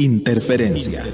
Interferencia.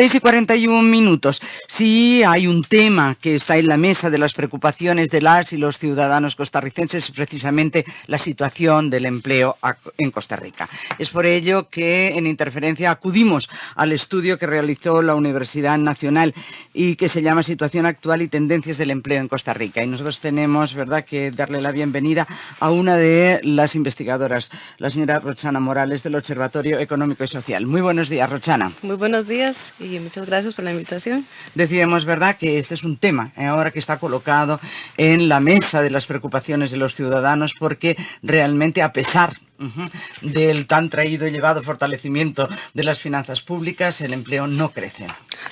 6 y 41 minutos. Sí hay un tema que está en la mesa de las preocupaciones de las y los ciudadanos costarricenses, precisamente la situación del empleo en Costa Rica. Es por ello que en interferencia acudimos al estudio que realizó la Universidad Nacional y que se llama Situación actual y tendencias del empleo en Costa Rica. Y nosotros tenemos, ¿verdad?, que darle la bienvenida a una de las investigadoras, la señora Rochana Morales del Observatorio Económico y Social. Muy buenos días, Rochana. Muy buenos días muchas gracias por la invitación. Decíamos, ¿verdad?, que este es un tema eh, ahora que está colocado en la mesa de las preocupaciones de los ciudadanos porque realmente a pesar del tan traído y llevado fortalecimiento de las finanzas públicas, el empleo no crece.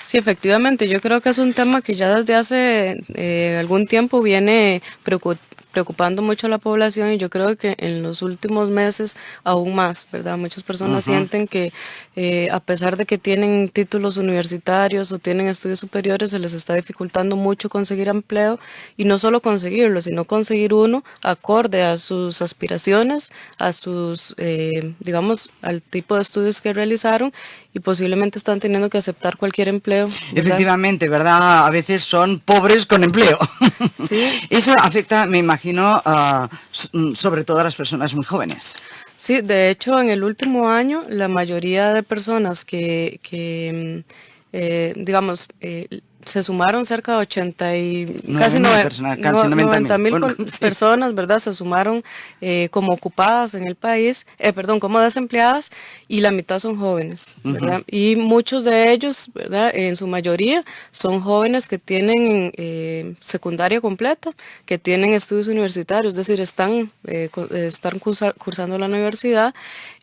Sí, efectivamente, yo creo que es un tema que ya desde hace eh, algún tiempo viene preocupando preocupando mucho a la población y yo creo que en los últimos meses aún más, ¿verdad? Muchas personas sienten que eh, a pesar de que tienen títulos universitarios o tienen estudios superiores, se les está dificultando mucho conseguir empleo y no solo conseguirlo, sino conseguir uno acorde a sus aspiraciones, a sus, eh, digamos, al tipo de estudios que realizaron y posiblemente están teniendo que aceptar cualquier empleo. Efectivamente, ¿verdad? A veces son pobres con empleo. Sí. Eso afecta, me imagino, sobre todo a las personas muy jóvenes. Sí, de hecho, en el último año, la mayoría de personas que, que mm, eh, digamos, eh, se sumaron cerca de 80 y casi, 90 mil personas, ¿verdad? Se sumaron eh, como ocupadas en el país, eh, perdón, como desempleadas y la mitad son jóvenes, ¿verdad? Y muchos de ellos, ¿verdad? En su mayoría son jóvenes que tienen eh, secundaria completa, que tienen estudios universitarios, es decir, están, están cursando la universidad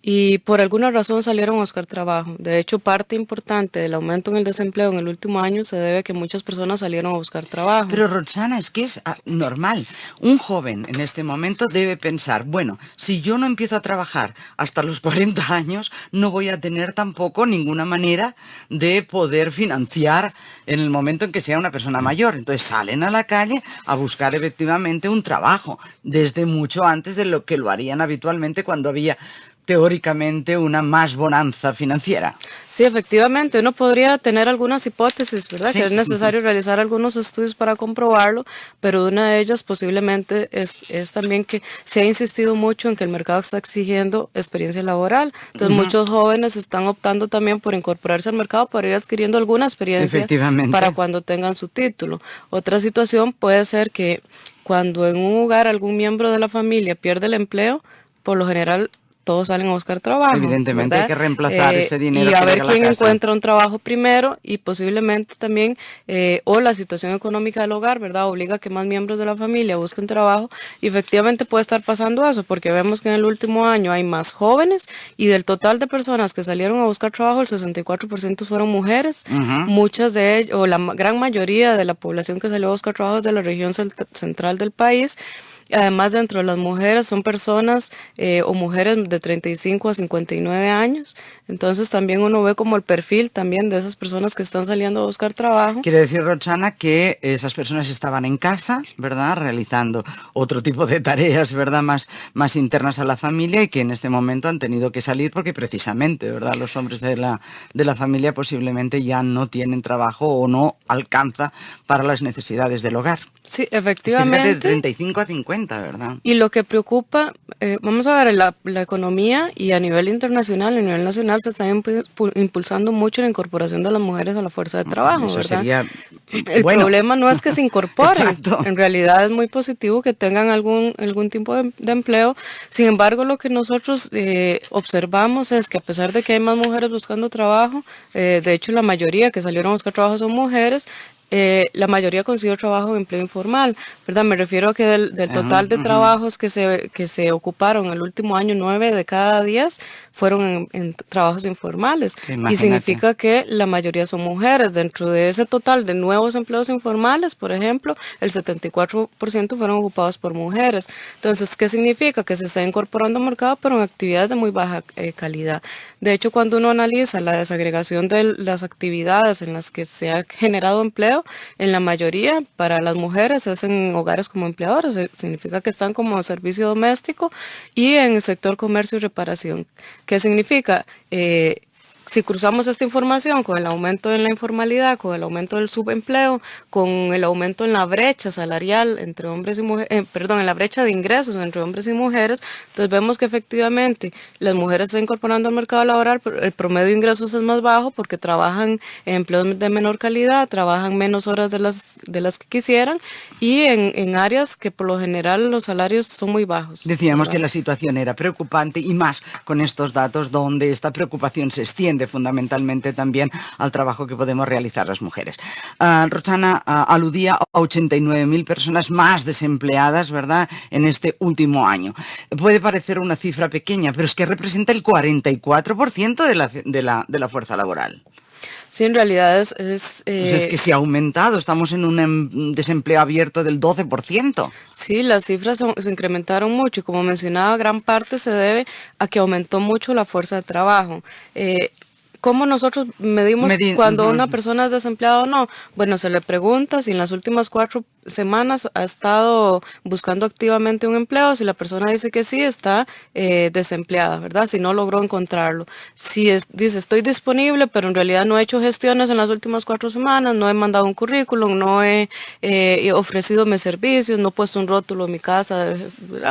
y por alguna razón salieron a buscar trabajo. De hecho, parte importante del aumento en el desempleo en el último año se debe que muchas personas salieron a buscar trabajo. Pero Roxana, es que es ah, normal. Un joven en este momento debe pensar, bueno, si yo no empiezo a trabajar hasta los 40 años, no voy a tener tampoco ninguna manera de poder financiar en el momento en que sea una persona mayor. Entonces salen a la calle a buscar efectivamente un trabajo, desde mucho antes de lo que lo harían habitualmente cuando había teóricamente una más bonanza financiera. Sí, efectivamente, uno podría tener algunas hipótesis, ¿verdad? Que es necesario realizar algunos estudios para comprobarlo, pero una de ellas posiblemente es, es, también que se ha insistido mucho en que el mercado está exigiendo experiencia laboral. Entonces, muchos jóvenes están optando también por incorporarse al mercado para ir adquiriendo alguna experiencia para cuando tengan su título. Otra situación puede ser que cuando en un hogar algún miembro de la familia pierde el empleo, por lo general todos salen a buscar trabajo. Evidentemente hay que reemplazar eh, ese dinero. Y a ver quién encuentra un trabajo primero y posiblemente también, eh, o la situación económica del hogar, ¿verdad? Obliga a que más miembros de la familia busquen trabajo y efectivamente puede estar pasando eso, porque vemos que en el último año hay más jóvenes y del total de personas que salieron a buscar trabajo, el 64% fueron mujeres. Muchas de ellas, o la gran mayoría de la población que salió a buscar trabajo es de la región central del país. Además, dentro de las mujeres son personas eh, o mujeres de 35 a 59 años. Entonces, también uno ve como el perfil también de esas personas que están saliendo a buscar trabajo. Quiere decir, Roxana, que esas personas estaban en casa, ¿verdad? Realizando otro tipo de tareas, ¿verdad? Más, más internas a la familia y que en este momento han tenido que salir porque precisamente, ¿verdad? Los hombres de la, de la familia posiblemente ya no tienen trabajo o no alcanza para las necesidades del hogar. Sí, efectivamente. de 35 a 50, ¿verdad? Y lo que preocupa, eh, vamos a ver, la, la, economía y a nivel internacional, a nivel nacional, se está impulsando mucho la incorporación de las mujeres a la fuerza de trabajo, ¿verdad? El problema no es que se incorporen, en realidad es muy positivo que tengan algún, algún tipo de, empleo. Sin embargo, lo que nosotros eh, observamos es que a pesar de que hay más mujeres buscando trabajo, eh, de hecho la mayoría que salieron a buscar trabajo son mujeres, eh, la mayoría consiguió trabajo en empleo informal, ¿verdad? Me refiero a que del, total de trabajos que se, que se ocuparon el último año, nueve de cada diez fueron en, trabajos informales. Y significa que la mayoría son mujeres. Dentro de ese total de nuevos empleos informales, por ejemplo, el 74% fueron ocupados por mujeres. Entonces, ¿qué significa? Que se está incorporando al mercado, pero en actividades de muy baja eh, calidad. De hecho, cuando uno analiza la desagregación de las actividades en las que se ha generado empleo, empleo, en la mayoría para las mujeres es en hogares como empleadoras, significa que están como servicio doméstico y en el sector comercio y reparación. ¿Qué significa? Eh, si cruzamos esta información con el aumento en la informalidad, con el aumento del subempleo, con el aumento en la brecha salarial entre hombres y mujeres, eh, perdón, en la brecha de ingresos entre hombres y mujeres, entonces vemos que efectivamente las mujeres se están incorporando al mercado laboral, pero el promedio de ingresos es más bajo porque trabajan en empleos de menor calidad, trabajan menos horas de las, de las que quisieran y en, en áreas que por lo general los salarios son muy bajos. Decíamos que la situación era preocupante y más con estos datos donde esta preocupación se extiende fundamentalmente también al trabajo que podemos realizar las mujeres. Uh, Roxana uh, aludía a 89.000 personas más desempleadas, ¿verdad?, en este último año. Puede parecer una cifra pequeña, pero es que representa el 44% de la, de, la, de la fuerza laboral. Sí, en realidad es... Es, pues es que se ha aumentado, estamos en un em, desempleo abierto del 12%. Sí, las cifras se incrementaron mucho y como mencionaba, gran parte se debe a que aumentó mucho la fuerza de trabajo. Eh, ¿Cómo nosotros medimos cuando una persona es desempleada o no? Bueno, se le pregunta si en las últimas cuatro semanas ha estado buscando activamente un empleo. Si la persona dice que sí, está eh, desempleada, ¿verdad? Si no logró encontrarlo. Si dice estoy disponible, pero en realidad no he hecho gestiones en las últimas cuatro semanas, no he mandado un currículum, no he eh, ofrecido mis servicios, no he puesto un rótulo en mi casa,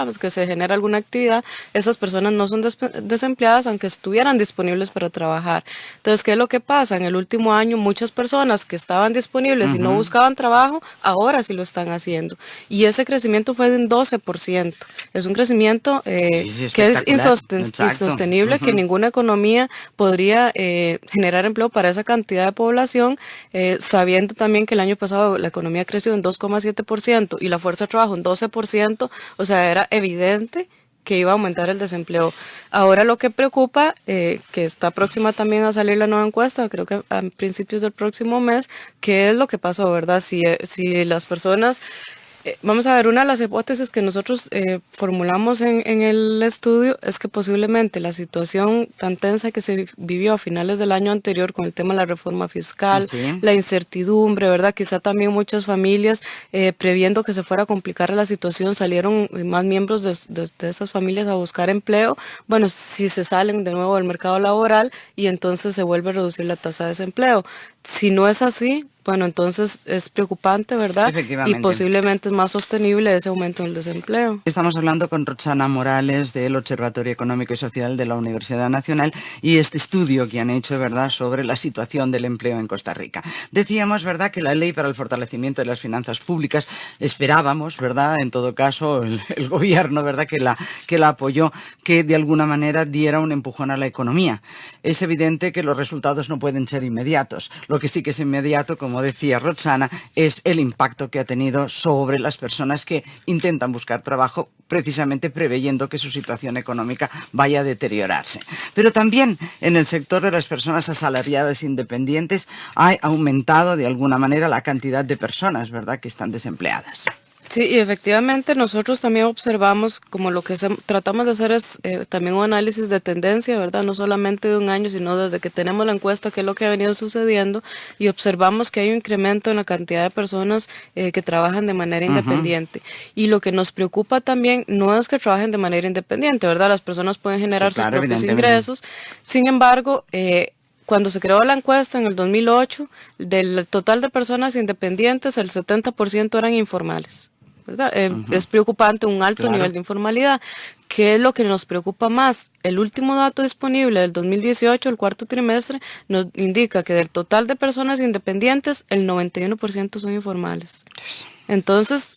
pues que se genera alguna actividad, esas personas no son desempleadas aunque estuvieran disponibles para trabajar. Entonces, ¿qué es lo que pasa? En el último año muchas personas que estaban disponibles y no buscaban trabajo, ahora sí lo están haciendo. Y ese crecimiento fue de un 12%. Es un crecimiento eh, que es insostenible, que ninguna economía podría eh, generar empleo para esa cantidad de población, eh, sabiendo también que el año pasado la economía creció en 2,7% y la fuerza de trabajo en 12%, o sea, era evidente que iba a aumentar el desempleo. Ahora lo que preocupa, que está próxima también a salir la nueva encuesta, creo que a principios del próximo mes, qué es lo que pasó, ¿verdad? Si, si las personas eh, vamos a ver, una de las hipótesis que nosotros eh, formulamos en, el estudio es que posiblemente la situación tan tensa que se vivió a finales del año anterior con el tema de la reforma fiscal, la incertidumbre, ¿verdad? Quizá también muchas familias, eh, previendo que se fuera a complicar la situación, salieron más miembros de, de, estas familias a buscar empleo. Bueno, si se salen de nuevo del mercado laboral y entonces se vuelve a reducir la tasa de desempleo. Si no es así, bueno, entonces es preocupante, ¿verdad? Y posiblemente es más sostenible ese aumento del desempleo. Estamos hablando con Roxana Morales del Observatorio Económico y Social de la Universidad Nacional y este estudio que han hecho, ¿verdad?, sobre la situación del empleo en Costa Rica. Decíamos, ¿verdad?, que la ley para el fortalecimiento de las finanzas públicas esperábamos, ¿verdad?, en todo caso, el, el gobierno, ¿verdad?, que la, que la apoyó, que de alguna manera diera un empujón a la economía. Es evidente que los resultados no pueden ser inmediatos. Lo que sí que es inmediato, como como decía Roxana, es el impacto que ha tenido sobre las personas que intentan buscar trabajo precisamente preveyendo que su situación económica vaya a deteriorarse. Pero también en el sector de las personas asalariadas independientes ha aumentado de alguna manera la cantidad de personas, ¿verdad?, que están desempleadas. Sí, y efectivamente nosotros también observamos, como lo que tratamos de hacer es eh, también un análisis de tendencia, ¿verdad? No solamente de un año, sino desde que tenemos la encuesta, qué es lo que ha venido sucediendo, y observamos que hay un incremento en la cantidad de personas eh, que trabajan de manera independiente. Y lo que nos preocupa también no es que trabajen de manera independiente, ¿verdad? Las personas pueden generar sus propios ingresos. Sin embargo, eh, cuando se creó la encuesta en el 2008, del total de personas independientes, el 70% eran informales. Eh, es preocupante un alto nivel de informalidad. ¿Qué es lo que nos preocupa más? El último dato disponible del 2018, el cuarto trimestre, nos indica que del total de personas independientes, el 91% son informales. Entonces,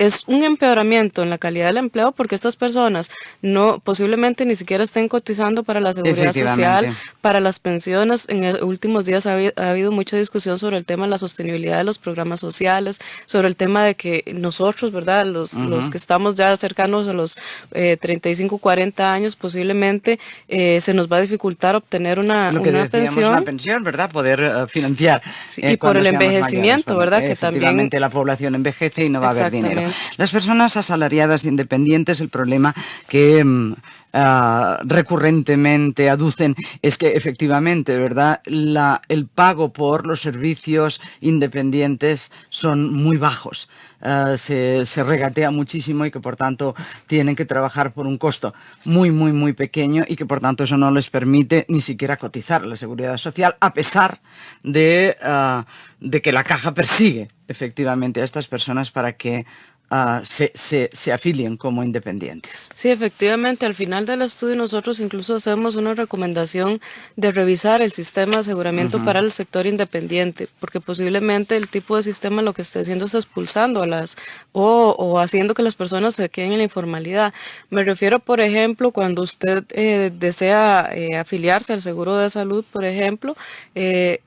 es un empeoramiento en la calidad del empleo porque estas personas no posiblemente ni siquiera estén cotizando para la seguridad social, para las pensiones. En los últimos días ha, habido mucha discusión sobre el tema de la sostenibilidad de los programas sociales, sobre el tema de que nosotros, ¿verdad? Los, los que estamos ya cercanos a los eh, 35, 40 años, posiblemente eh, se nos va a dificultar obtener una, Lo que una pensión. Una pensión, ¿verdad? Poder eh, financiar. y eh, por el envejecimiento, ¿verdad? Que también. la población envejece y no va a haber dinero. Las personas asalariadas independientes, el problema que mm, ah, recurrentemente aducen es que efectivamente, ¿verdad? el pago por los servicios independientes son muy bajos. Ah, se, regatea muchísimo y que por tanto tienen que trabajar por un costo muy, muy, muy pequeño y que por tanto eso no les permite ni siquiera cotizar la seguridad social a pesar de, ah, de que la caja persigue efectivamente a estas personas para que Ah, se, se, se, afilien como independientes. Sí, efectivamente, al final del estudio nosotros incluso hacemos una recomendación de revisar el sistema de aseguramiento para el sector independiente, porque posiblemente el tipo de sistema lo que esté haciendo es expulsando a las o, o haciendo que las personas se queden en la informalidad. Me refiero, por ejemplo, cuando usted eh, desea eh, afiliarse al seguro de salud, por ejemplo, eh,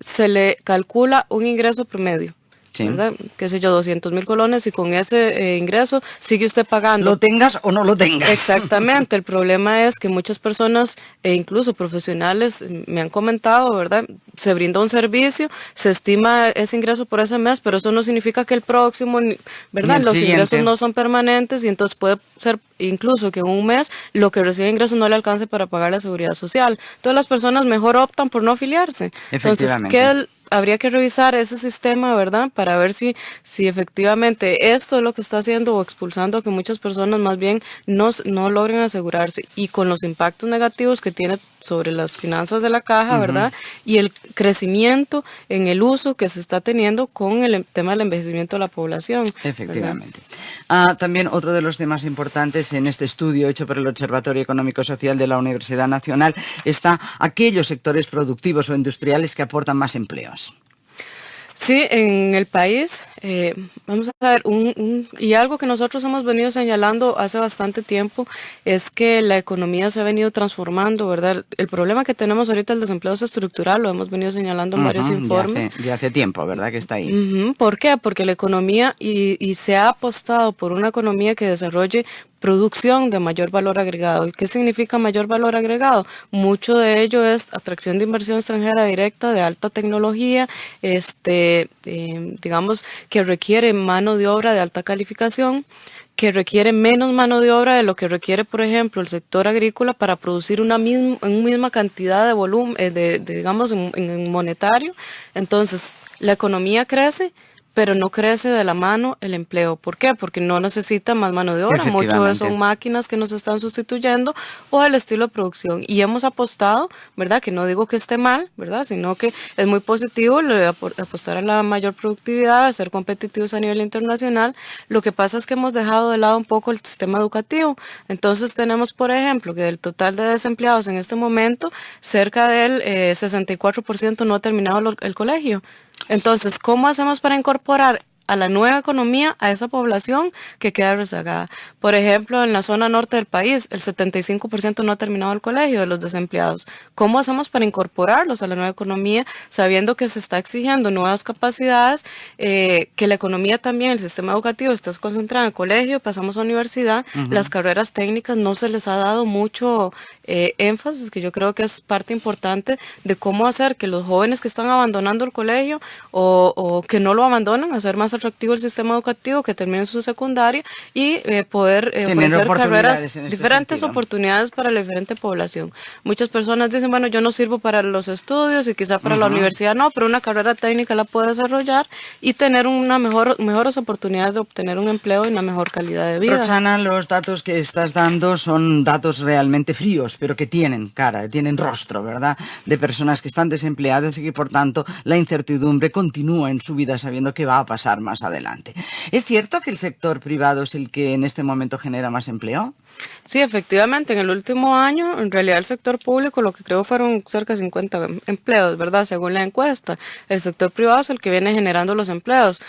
se le calcula un ingreso promedio Sí. ¿verdad? Qué sé yo, 200 mil colones y con ese eh, ingreso sigue usted pagando. Lo tengas o no lo tengas. Exactamente. El problema es que muchas personas, e incluso profesionales, me han comentado, ¿verdad? Se brinda un servicio, se estima ese ingreso por ese mes, pero eso no significa que el próximo, ¿verdad? Los ingresos no son permanentes y entonces puede ser incluso que en un mes lo que recibe ingresos no le alcance para pagar la seguridad social. Todas las personas mejor optan por no afiliarse. Entonces, ¿qué habría que revisar ese sistema, ¿verdad? Para ver si, si efectivamente esto es lo que está haciendo o expulsando que muchas personas más bien no, no logren asegurarse y con los impactos negativos que tiene sobre las finanzas de la caja, ¿verdad? Y el crecimiento en el uso que se está teniendo con el em, tema del envejecimiento de la población. Efectivamente. Ah, también otro de los temas importantes en este estudio hecho por el Observatorio Económico Social de la Universidad Nacional está aquellos sectores productivos o industriales que aportan más empleos. Sí, en el país, eh, vamos a ver, un, y algo que nosotros hemos venido señalando hace bastante tiempo es que la economía se ha venido transformando, ¿verdad? El problema que tenemos ahorita, el desempleo es estructural, lo hemos venido señalando en varios informes. De hace, tiempo, ¿verdad? Que está ahí. ¿Por qué? Porque la economía, y, y se ha apostado por una economía que desarrolle producción de mayor valor agregado. ¿Qué significa mayor valor agregado? Mucho de ello es atracción de inversión extranjera directa de alta tecnología, este, eh, digamos, que requiere mano de obra de alta calificación que requiere menos mano de obra de lo que requiere, por ejemplo, el sector agrícola para producir una misma, misma cantidad de volumen, eh, de, digamos, en monetario. Entonces, la economía crece, pero no crece de la mano el empleo. ¿Por qué? Porque no necesita más mano de obra. Muchos son máquinas que nos están sustituyendo o el estilo de producción. Y hemos apostado, ¿verdad? Que no digo que esté mal, ¿verdad? Sino que es muy positivo apostar a la mayor productividad, a ser competitivos a nivel internacional. Lo que pasa es que hemos dejado de lado un poco el sistema educativo. Entonces tenemos, por ejemplo, que del total de desempleados en este momento, cerca del 64% eh, no ha terminado el colegio. Entonces, ¿cómo hacemos para incorporar a la nueva economía a esa población que queda rezagada. Por ejemplo, en la zona norte del país, el 75% no ha terminado el colegio de los desempleados. ¿Cómo hacemos para incorporarlos a la nueva economía, sabiendo que se está exigiendo nuevas capacidades, eh, que la economía también, el sistema educativo está concentrado en el colegio, pasamos a universidad, las carreras técnicas no se les ha dado mucho eh, énfasis, que yo creo que es parte importante de cómo hacer que los jóvenes que están abandonando el colegio o, o que no lo abandonan, hacer más atractivo el sistema educativo, que terminen su secundaria y eh, poder eh, ofrecer carreras, este diferentes oportunidades para la diferente población. Muchas personas dicen, bueno, yo no sirvo para los estudios y quizá para la universidad no, pero una carrera técnica la puede desarrollar y tener una mejor, mejores oportunidades de obtener un empleo y una mejor calidad de vida. Roxana, los datos que estás dando son datos realmente fríos, pero que tienen cara, tienen rostro, ¿verdad? De personas que están desempleadas y que por tanto la incertidumbre continúa en su vida sabiendo que va a pasar más adelante. ¿Es cierto que el sector privado es el que en este momento genera más empleo? Sí, efectivamente, en el último año, en realidad el sector público lo que creo fueron cerca de 50 empleos, ¿verdad? Según la encuesta. El sector privado es el que viene generando los empleos,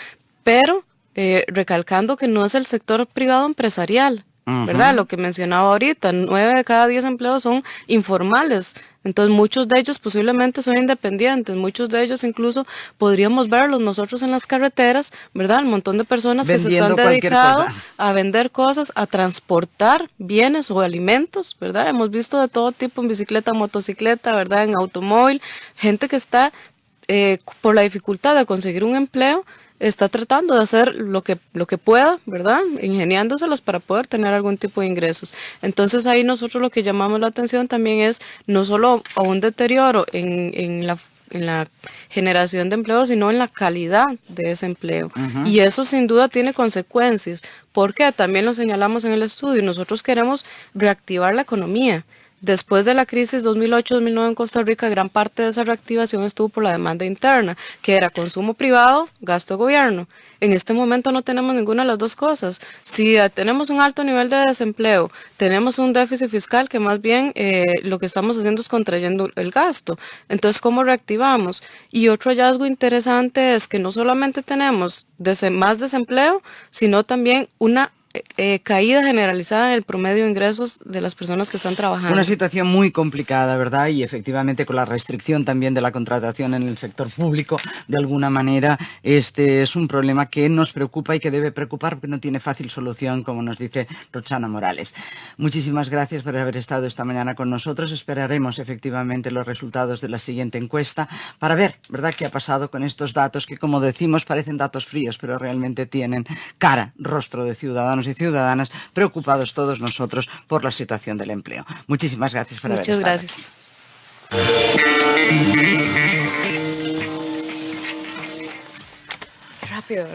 pero eh, recalcando que no es el sector privado empresarial, ¿verdad? Lo que mencionaba ahorita, nueve de cada diez empleos son informales. Entonces muchos de ellos posiblemente son independientes, muchos de ellos incluso podríamos verlos nosotros en las carreteras, ¿verdad? Un montón de personas que se están dedicando a vender cosas, a transportar bienes o alimentos, ¿verdad? Hemos visto de todo tipo en bicicleta, motocicleta, ¿verdad? En automóvil, gente que está eh, por la dificultad de conseguir un empleo, está tratando de hacer lo que, lo que pueda, ¿verdad? Ingeniándoselos para poder tener algún tipo de ingresos. Entonces ahí nosotros lo que llamamos la atención también es no solo a un deterioro en, en la en la generación de empleo, sino en la calidad de ese empleo. Y eso sin duda tiene consecuencias, porque también lo señalamos en el estudio, nosotros queremos reactivar la economía. Después de la crisis 2008-2009 en Costa Rica, gran parte de esa reactivación estuvo por la demanda interna, que era consumo privado, gasto gobierno. En este momento no tenemos ninguna de las dos cosas. Si tenemos un alto nivel de desempleo, tenemos un déficit fiscal que más bien eh, lo que estamos haciendo es contrayendo el gasto. Entonces, ¿cómo reactivamos? Y otro hallazgo interesante es que no solamente tenemos más desempleo, sino también una eh, caída generalizada en el promedio de ingresos de las personas que están trabajando. Una situación muy complicada, ¿verdad? Y efectivamente con la restricción también de la contratación en el sector público, de alguna manera, este es un problema que nos preocupa y que debe preocupar porque no tiene fácil solución, como nos dice Roxana Morales. Muchísimas gracias por haber estado esta mañana con nosotros. Esperaremos efectivamente los resultados de la siguiente encuesta para ver, ¿verdad?, qué ha pasado con estos datos que, como decimos, parecen datos fríos, pero realmente tienen cara, rostro de ciudadanos y ciudadanas preocupados todos nosotros por la situación del empleo. Muchísimas gracias por Muchas haber estado gracias.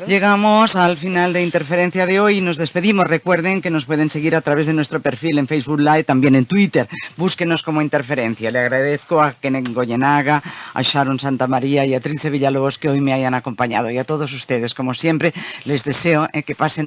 Llegamos al final de Interferencia de hoy y nos despedimos. Recuerden que nos pueden seguir a través de nuestro perfil en Facebook Live, también en Twitter. Búsquenos como Interferencia. Le agradezco a Kenneth Goyenaga, a Sharon Santa María y a Trilce Villalobos que hoy me hayan acompañado. Y a todos ustedes, como siempre, les deseo eh, que pasen